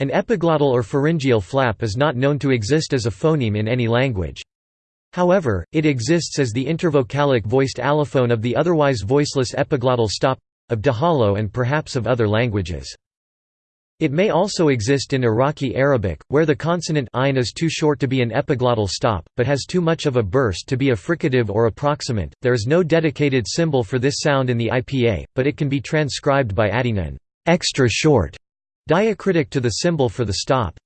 An epiglottal or pharyngeal flap is not known to exist as a phoneme in any language. However, it exists as the intervocalic voiced allophone of the otherwise voiceless epiglottal stop—of Dahalo and perhaps of other languages. It may also exist in Iraqi Arabic, where the consonant ein is too short to be an epiglottal stop, but has too much of a burst to be a fricative or approximant. There is no dedicated symbol for this sound in the IPA, but it can be transcribed by adding an extra short diacritic to the symbol for the stop.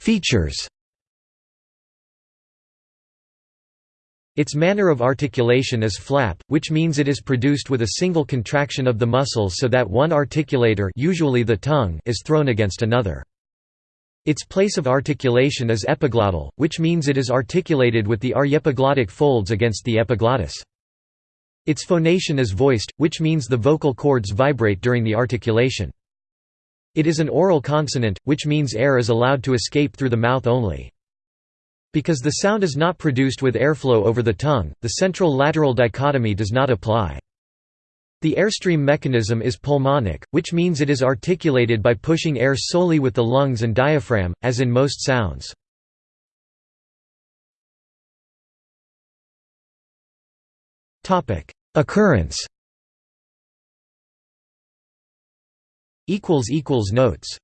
Features Its manner of articulation is flap, which means it is produced with a single contraction of the muscles so that one articulator usually the tongue is thrown against another. Its place of articulation is epiglottal, which means it is articulated with the aryepiglottic folds against the epiglottis. Its phonation is voiced, which means the vocal cords vibrate during the articulation. It is an oral consonant, which means air is allowed to escape through the mouth only. Because the sound is not produced with airflow over the tongue, the central-lateral dichotomy does not apply. The airstream mechanism is pulmonic, which means it is articulated by pushing air solely with the lungs and diaphragm, as in most sounds. Occurrence. Notes